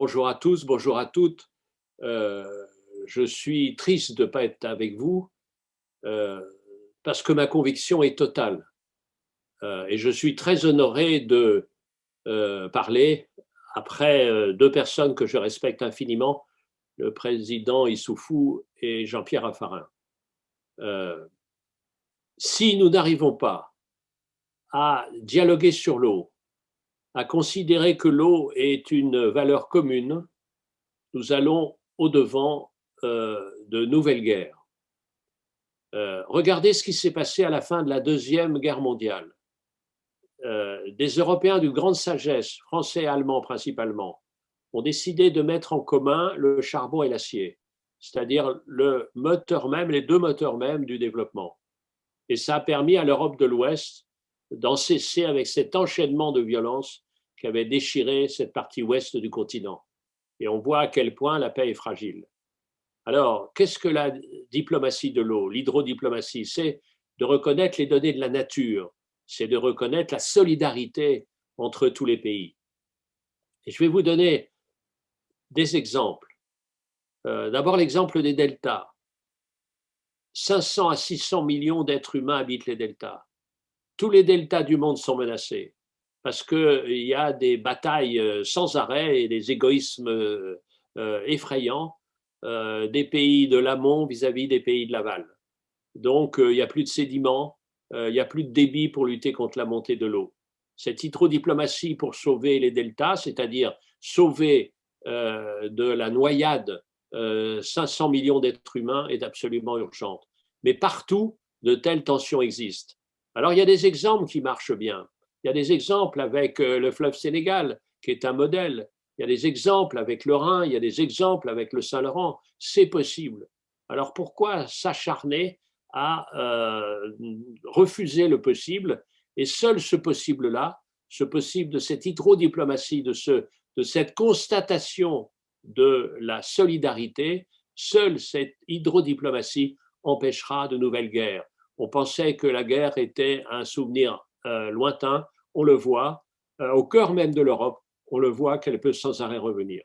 Bonjour à tous, bonjour à toutes. Euh, je suis triste de ne pas être avec vous euh, parce que ma conviction est totale. Euh, et je suis très honoré de parler après deux personnes que je respecte infiniment, le président Issoufou et Jean-Pierre Raffarin. si nous n'arrivons pas à dialoguer sur l'eau, à considérer que l'eau est une valeur commune, nous allons au-devant euh, de nouvelles guerres. Euh, regardez ce qui s'est passé à la fin de la Deuxième Guerre mondiale. Euh, des Européens d'une grande sagesse, français et allemands principalement, ont décidé de mettre en commun le charbon et l'acier, c'est-à-dire le moteur même, les deux moteurs même du développement. Et ça a permis à l'Europe de l'Ouest d'en cesser avec cet enchaînement de violences qui avait déchiré cette partie ouest du continent. Et on voit à quel point la paix est fragile. Alors, qu'est-ce que la diplomatie de l'eau, l'hydrodiplomatie? C'est de reconnaître les données de la nature, c'est de reconnaître la solidarité entre tous les pays. Et je vais vous donner des exemples. Euh, d'abord, l'exemple des deltas. 500 à 600 millions d'êtres humains habitent les deltas tous les deltas du monde sont menacés parce qu'il y a des batailles euh, sans arrêt et des égoïsmes euh, euh, effrayants des pays de l'amont vis-à-vis des pays de l'aval. Donc, il n'y a plus de sédiments, il n'y a plus de débit pour lutter contre la montée de l'eau. Cette hydrodiplomatie pour sauver les deltas, c'est-à-dire sauver de la noyade 500 millions d'êtres humains, est absolument urgente. Mais partout, de telles tensions existent. Alors, il y a des exemples qui marchent bien. Il y a des exemples avec euh, le fleuve Sénégal, qui est un modèle. Il y a des exemples avec le Rhin, il y a des exemples avec le Saint-Laurent. C'est possible. Alors, pourquoi s'acharner à euh, refuser le possible? Et seul ce possible-là, ce possible de cette hydrodiplomatie, de, de cette constatation de la solidarité, seule cette hydrodiplomatie empêchera de nouvelles guerres on pensait que la guerre était un souvenir euh, lointain. On le voit, euh, au cœur même de l'Europe, on le voit qu'elle peut sans arrêt revenir.